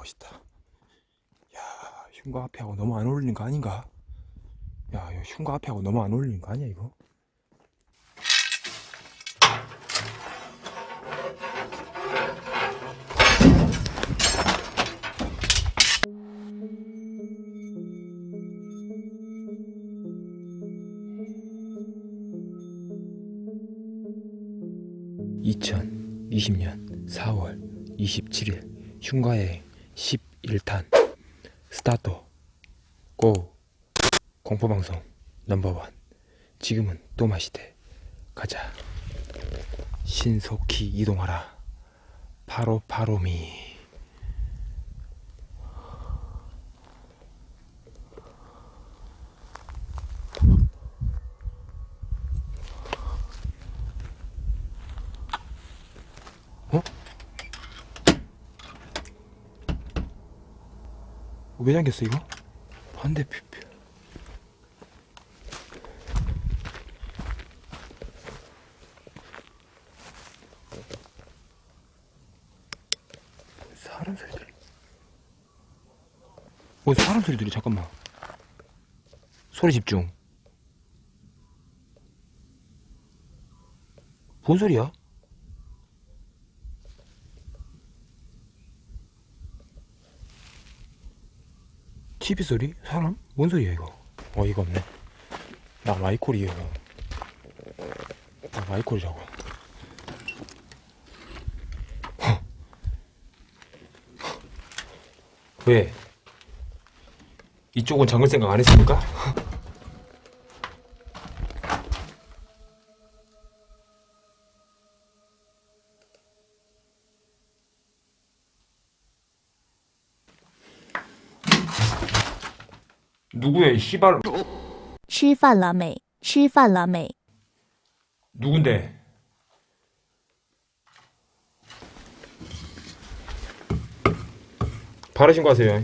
멋있다. 야 흉가 앞에하고 너무 안 어울리는 거 아닌가? 야 이거 흉가 앞에하고 너무 안 어울리는 거 아니야 이거? 2020년 4월 27일 흉가의 11탄. 스타트. 고. 공포방송 넘버원. 지금은 또 마시대. 가자. 신속히 이동하라. 바로 바로미 왜 잠겼어 이거? 반대표 사람 소리들이 뭐 사람 소리 들이 잠깐만 소리 집중 뭔 소리야? TV 소리? 사람? 뭔 소리야 이거? 어이가 없네 나 마이콜이에요 나 마이콜이라고 허. 왜? 이쪽은 잠글 생각 안 했습니까? 누구야 이 씨발 吃饭了没？吃饭了没？ 누군데? 바로 신고하세요.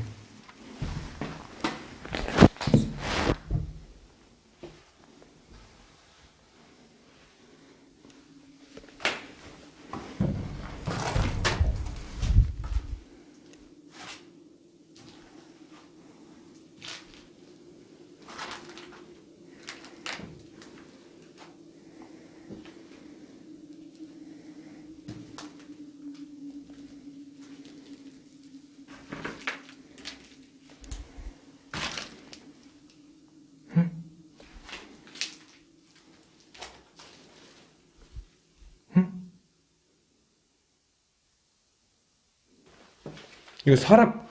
이거 사람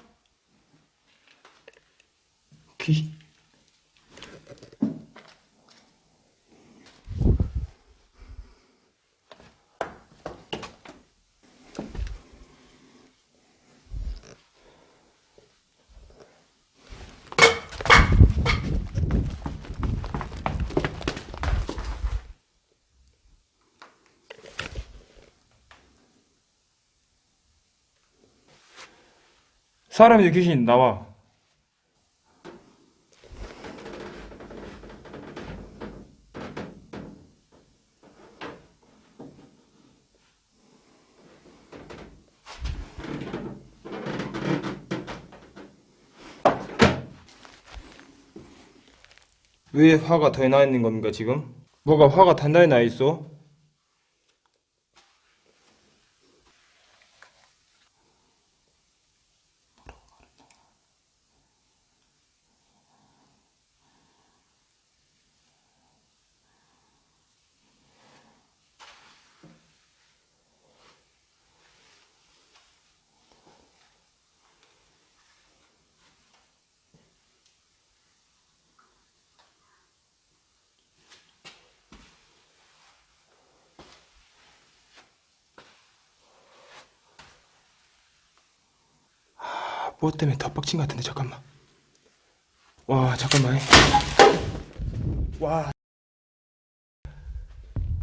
사람이 귀신 나와. 왜 화가 더 나 있는 겁니까 지금? 뭐가 화가 단단히 나 있어? 뭐 때문에 더 빡친 것 같은데 잠깐만. 와 잠깐만. 와.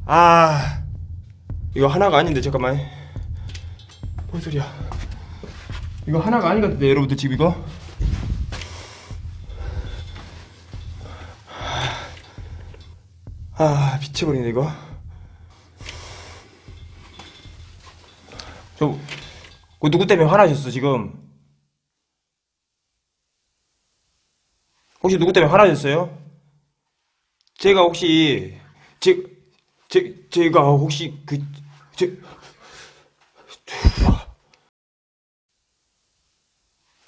아, 이거 하나가 아닌데 잠깐만. 뭔 소리야. 이거 하나가 아닌 것 같은데 여러분들 지금 이거? 아 미쳐버리네 이거. 저그 누구 때문에 화나셨어 지금 혹시 누구 때문에 화나셨어요? 제가 혹시 제, 제, 제가 혹시 그 제,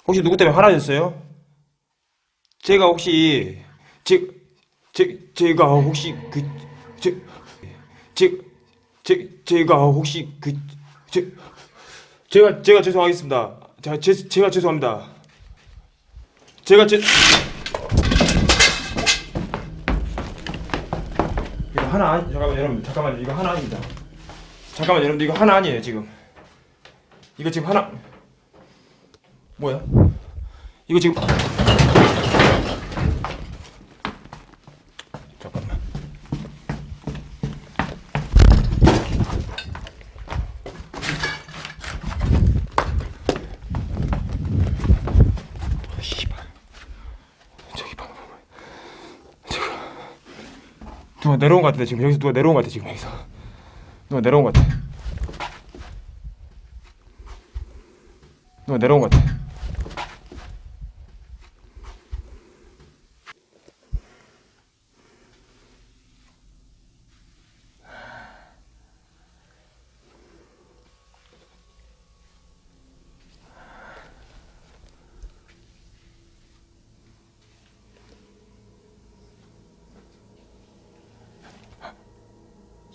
혹시 누구 때문에 화나셨어요? 제가 혹시 제, 제, 제가 혹시 그 제, 제, 제, 제가 혹시 그 제, 제가 제가 죄송하겠습니다. 자, 제, 제가 죄송합니다. 제가 제 하나 아니 잠깐만 여러분 잠깐만 이거 하나 아닙니다. 잠깐만 여러분 이거 하나 아니에요 지금. 이거 지금 하나 뭐야? 이거 지금 잠깐만. 아, 씨발. 저기 봐. 저기. 누가 내려온 것 같은데 지금 여기서 누가 내려온 것 같아 지금 여기서. 누가 내려온 것 같아. 누가 내려온 것 같아.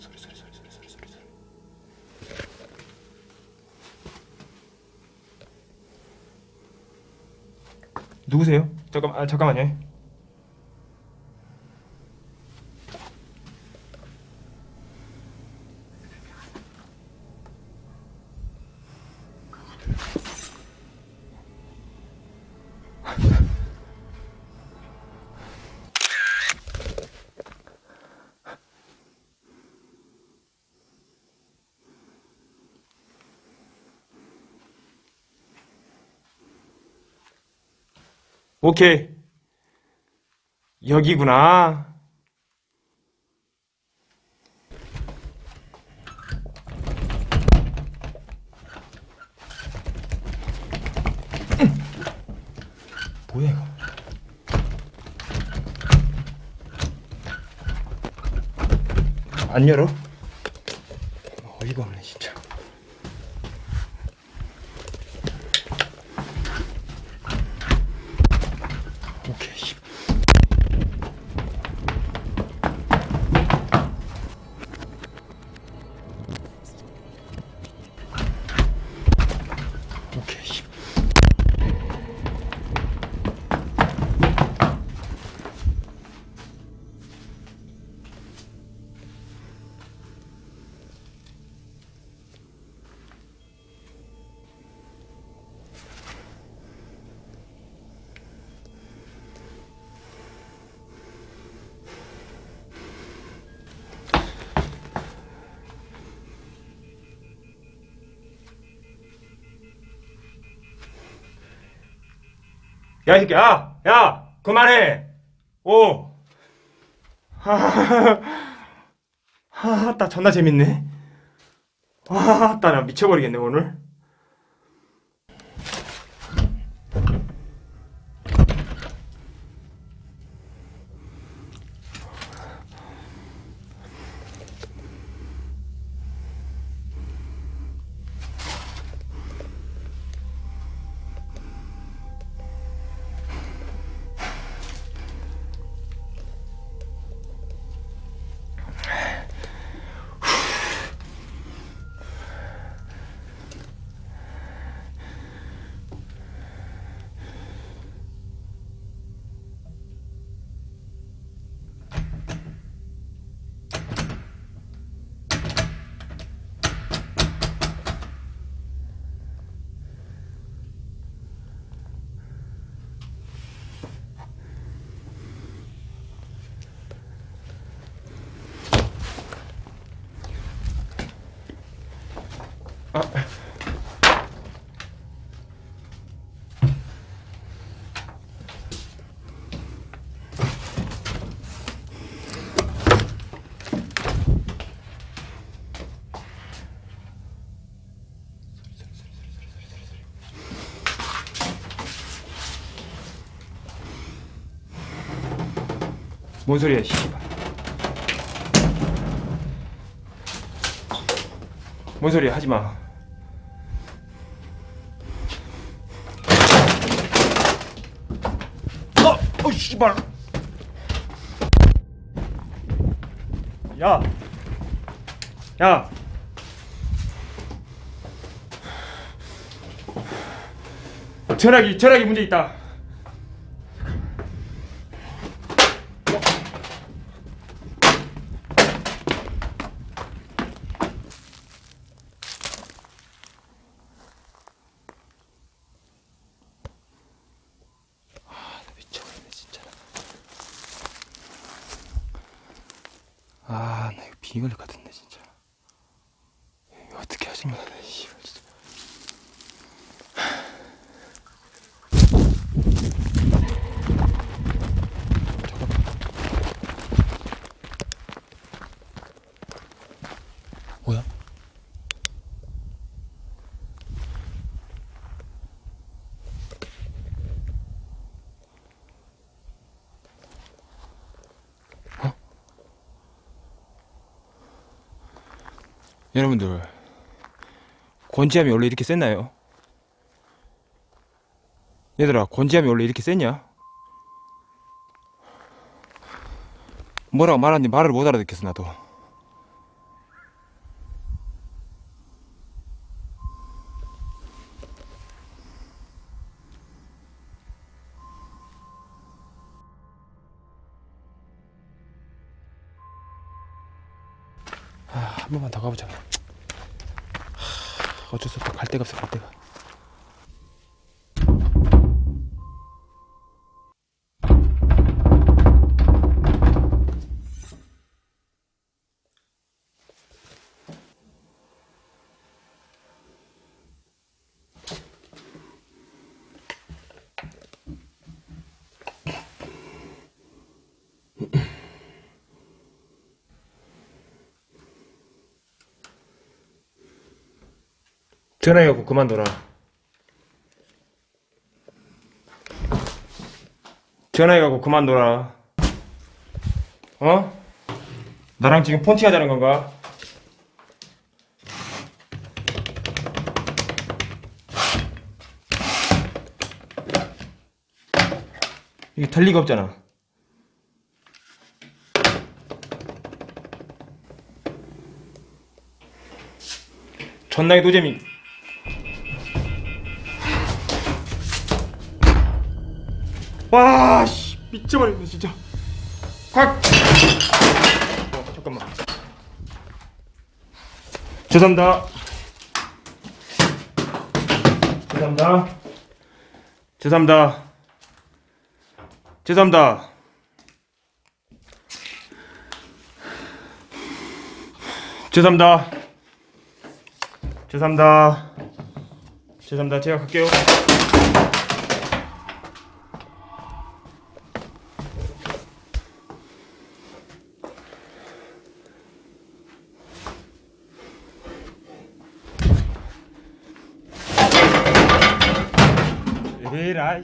소리 소리 소리 소리 소리 소리 소리. 누구세요? 잠깐 아 잠깐만요. 오케이. 여기구나. 뭐야 이거? 안 열어? 어이가 없네 진짜. 야, 이 새끼야! 야! 그만해! 오! 하하하. 하하, 존나 재밌네. 와, 따나 미쳐버리겠네, 오늘. 뭔 소리야 씨발 뭔 소리야 하지 마 어! 어 씨발 야! 야! 전화기 전화기 문제 있다 미쳐버리네 진짜 아나 이거 비걸릴 것 같은데 진짜 이거 어떻게 하지 마 씨발 진짜 뭐야? 여러분들 권지함이 원래 이렇게 셌나요? 얘들아 권지함이 원래 이렇게 셌냐? 뭐라고 말하는지 말을 못 알아듣겠어 나도 아, 한 번만 더 가보자. 하, 어쩔 수 없다. 갈 데가 없어 갈 데가 전화해갖고 그만둬라 전화해갖고 그만둬라 어? 나랑 지금 폰팅 하자는 건가? 이게 될 리가 없잖아 존나게 노잼이 와, 씨, 미쳐버리네 진짜. 확. 어, 잠깐만. 죄송합니다. 죄송합니다. 죄송합니다. 죄송합니다. 죄송합니다. 죄송합니다. 죄송합니다. 제가 갈게요. 에라이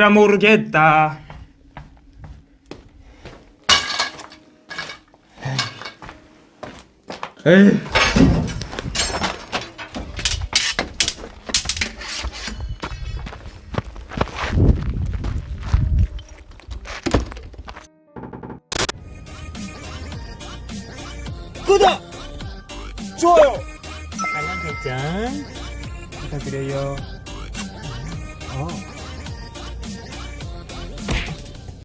에라 모르겠다. 에이. 구독